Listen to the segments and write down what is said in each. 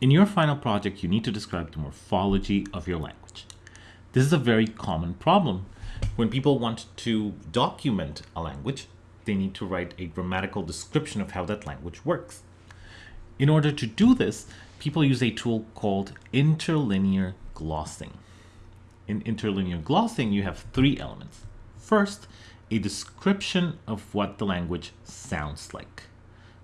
In your final project, you need to describe the morphology of your language. This is a very common problem. When people want to document a language, they need to write a grammatical description of how that language works. In order to do this, people use a tool called interlinear glossing. In interlinear glossing, you have three elements. First, a description of what the language sounds like.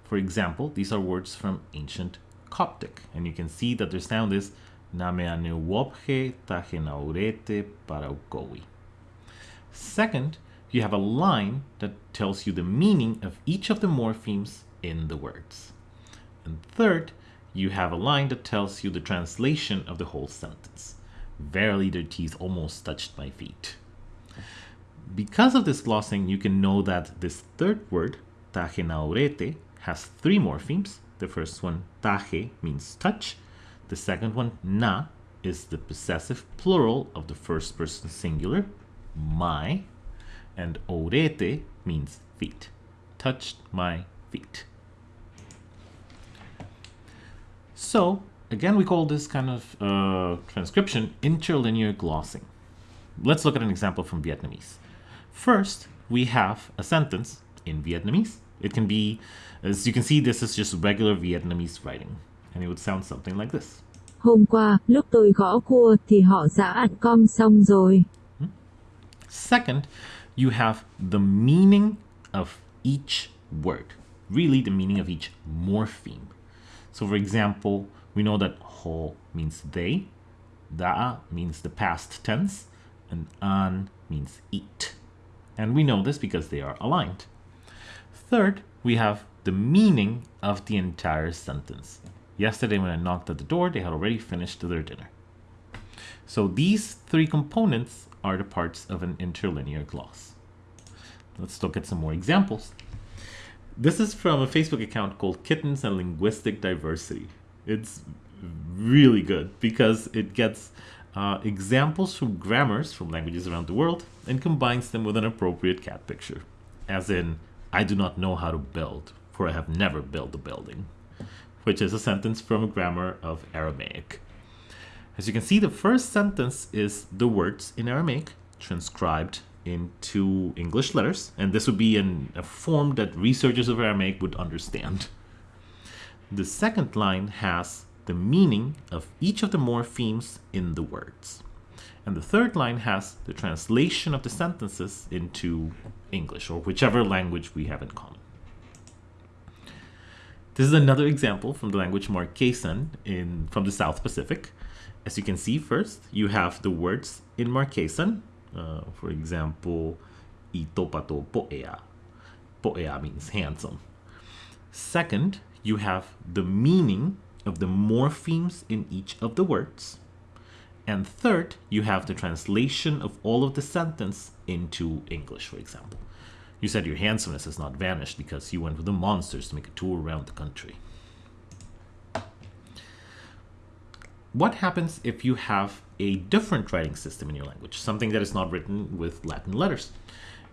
For example, these are words from ancient Coptic, and you can see that their sound is Nameaneuwophe tahenaurete paraukowi. Second, you have a line that tells you the meaning of each of the morphemes in the words. And third, you have a line that tells you the translation of the whole sentence. Verily their teeth almost touched my feet. Because of this glossing, you can know that this third word, tahenaurete, has three morphemes. The first one, tahe, means touch. The second one, na, is the possessive plural of the first person singular, my. And orete means feet. Touched my feet. So, again, we call this kind of uh, transcription interlinear glossing. Let's look at an example from Vietnamese. First, we have a sentence in Vietnamese. It can be, as you can see, this is just regular Vietnamese writing. And it would sound something like this. Hôm qua, lúc tôi gõ cua thì họ đã ăn cơm xong rồi. Hmm? Second, you have the meaning of each word, really the meaning of each morpheme. So for example, we know that ho means they, da means the past tense, and an means eat. And we know this because they are aligned. Third, we have the meaning of the entire sentence. Yesterday when I knocked at the door, they had already finished their dinner. So these three components are the parts of an interlinear gloss. Let's look at some more examples. This is from a Facebook account called Kittens and Linguistic Diversity. It's really good because it gets uh, examples from grammars from languages around the world and combines them with an appropriate cat picture. As in, I do not know how to build, for I have never built a building, which is a sentence from a grammar of Aramaic. As you can see, the first sentence is the words in Aramaic transcribed into English letters, and this would be in a form that researchers of Aramaic would understand. The second line has the meaning of each of the morphemes in the words. And the third line has the translation of the sentences into English or whichever language we have in common. This is another example from the language Marquesan in, from the South Pacific. As you can see first, you have the words in Marquesan. Uh, for example, itopato poea. Poea means handsome. Second, you have the meaning of the morphemes in each of the words. And third, you have the translation of all of the sentence into English, for example. You said your handsomeness has not vanished because you went with the monsters to make a tour around the country. What happens if you have a different writing system in your language, something that is not written with Latin letters?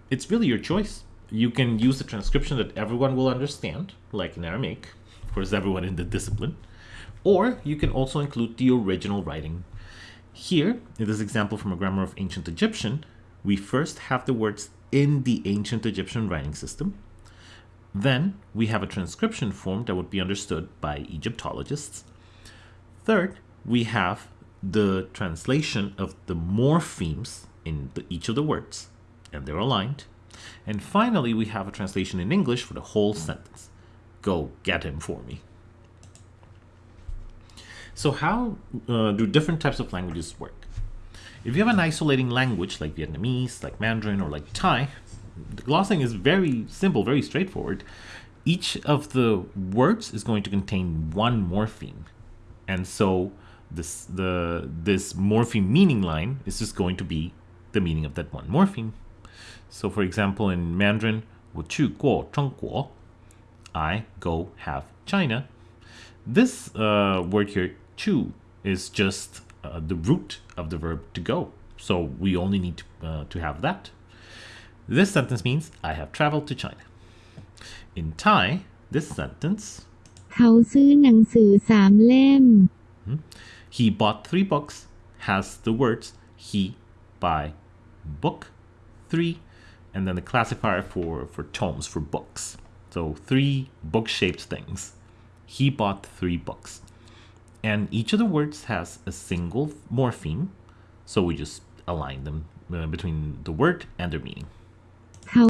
It's really your choice. You can use the transcription that everyone will understand, like in Aramaic, of course everyone in the discipline, or you can also include the original writing. Here, in this example from a grammar of ancient Egyptian, we first have the words in the ancient Egyptian writing system. Then we have a transcription form that would be understood by Egyptologists. Third, we have the translation of the morphemes in the, each of the words, and they're aligned. And finally, we have a translation in English for the whole sentence. Go get him for me. So how uh, do different types of languages work? If you have an isolating language like Vietnamese, like Mandarin, or like Thai, the glossing is very simple, very straightforward. Each of the words is going to contain one morpheme. And so this the this morpheme meaning line is just going to be the meaning of that one morpheme. So for example, in Mandarin, 我去过中国, I go have China. This uh, word here, chu, is just uh, the root of the verb to go. So we only need to, uh, to have that. This sentence means I have traveled to China. In Thai, this sentence เขาซื้อหนังสือสามเล่ม He bought three books has the words he buy book three and then the classifier for for tomes for books so three book shaped things he bought three books and each of the words has a single morpheme so we just align them uh, between the word and their meaning. How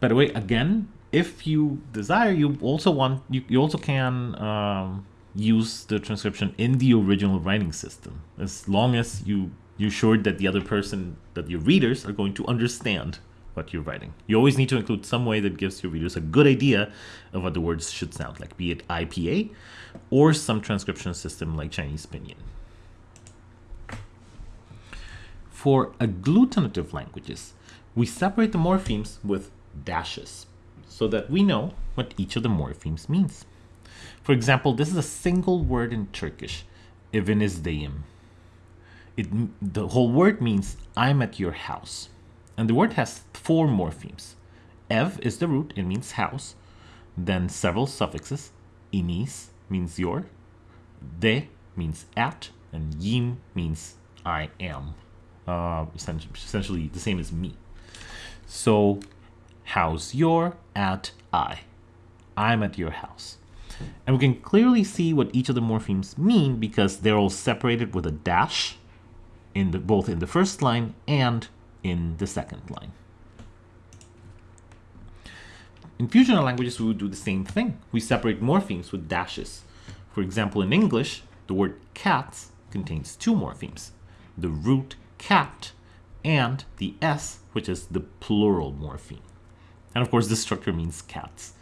by the way again if you desire you also want you, you also can um, use the transcription in the original writing system as long as you you're sure that the other person that your readers are going to understand what you're writing you always need to include some way that gives your readers a good idea of what the words should sound like be it ipa or some transcription system like chinese pinyin for agglutinative languages we separate the morphemes with dashes so that we know what each of the morphemes means for example, this is a single word in Turkish, evinizdeyim. It, the whole word means I'm at your house. And the word has four morphemes. Ev is the root, it means house. Then several suffixes. Inis means your. De means at. And yim means I am. Uh, essentially, the same as me. So, house your, at I. I'm at your house. And we can clearly see what each of the morphemes mean because they're all separated with a dash in the, both in the first line and in the second line. In fusional languages, we would do the same thing. We separate morphemes with dashes. For example, in English, the word cats contains two morphemes, the root cat and the S, which is the plural morpheme. And of course, this structure means cats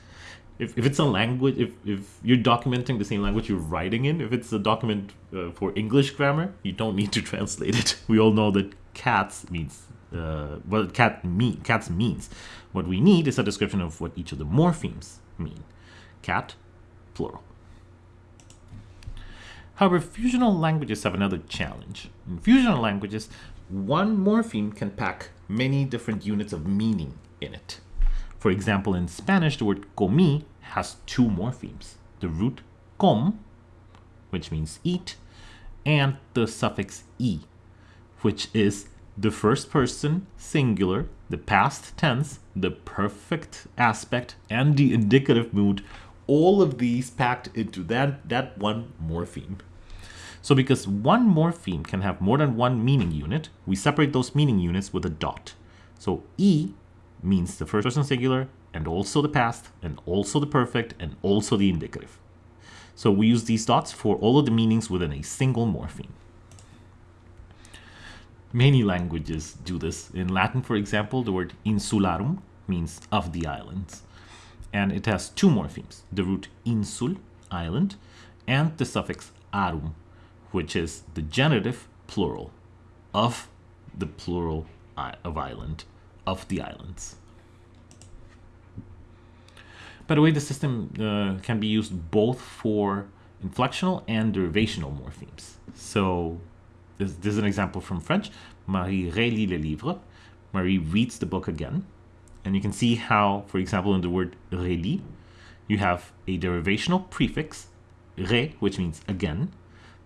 if, if it's a language if, if you're documenting the same language you're writing in if it's a document uh, for english grammar you don't need to translate it we all know that cats means uh, what cat mean cats means. What we need is a description of what each of the morphemes mean. Cat plural. However fusional languages have another challenge. In fusional languages one morpheme can pack many different units of meaning in it. For example, in Spanish, the word comi has two morphemes. The root com, which means eat, and the suffix e, which is the first person singular, the past tense, the perfect aspect, and the indicative mood, all of these packed into that, that one morpheme. So because one morpheme can have more than one meaning unit, we separate those meaning units with a dot. So E means the first person singular and also the past and also the perfect and also the indicative. So we use these dots for all of the meanings within a single morpheme. Many languages do this. In Latin, for example, the word insularum means of the islands. And it has two morphemes, the root insul, island, and the suffix arum, which is the genitive plural of the plural of island of the islands. By the way, the system uh, can be used both for inflectional and derivational morphemes. So this, this is an example from French. Marie relit le livre. Marie reads the book again. And you can see how, for example, in the word relit, you have a derivational prefix, re, which means again,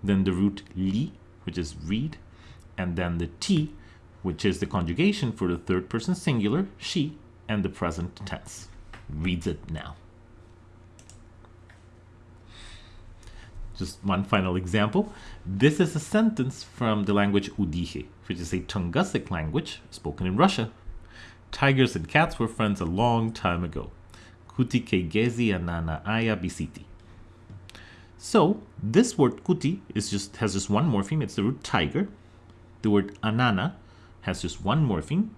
then the root li, which is read, and then the t, which is the conjugation for the third person singular, she, and the present tense. Reads it now. Just one final example. This is a sentence from the language Udihe, which is a Tungusic language spoken in Russia. Tigers and cats were friends a long time ago. Kuti ke gezi anana aya bisiti. So this word kuti is just has just one morpheme. It's the root tiger. The word anana has just one morpheme.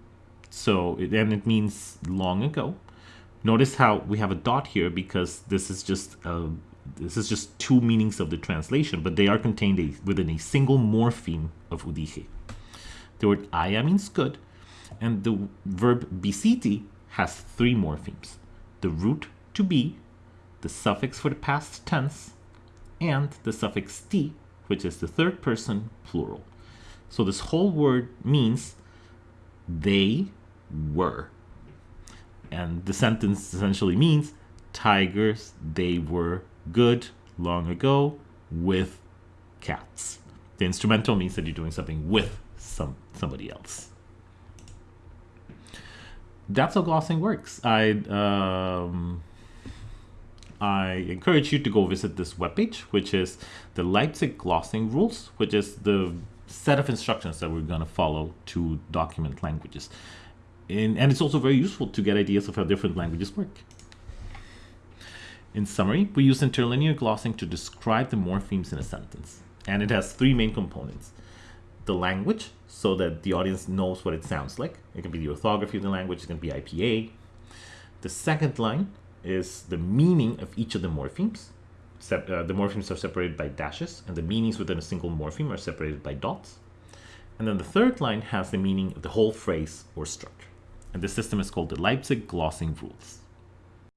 So, and it means long ago. Notice how we have a dot here because this is just a, this is just two meanings of the translation, but they are contained a, within a single morpheme of udige. The word aya means good, and the verb bisiti has three morphemes. The root to be, the suffix for the past tense, and the suffix ti, which is the third person plural. So this whole word means they were. And the sentence essentially means tigers, they were good long ago. with cats. The instrumental means that you're doing something with some somebody else. That's how glossing works. I um, I encourage you to go visit this webpage, which is the Leipzig Glossing Rules, which is the set of instructions that we're going to follow to document languages. In, and it's also very useful to get ideas of how different languages work. In summary, we use interlinear glossing to describe the morphemes in a sentence. And it has three main components. The language, so that the audience knows what it sounds like. It can be the orthography of the language, it can be IPA. The second line is the meaning of each of the morphemes. Sep uh, the morphemes are separated by dashes, and the meanings within a single morpheme are separated by dots. And then the third line has the meaning of the whole phrase or structure. And this system is called the Leipzig Glossing Rules.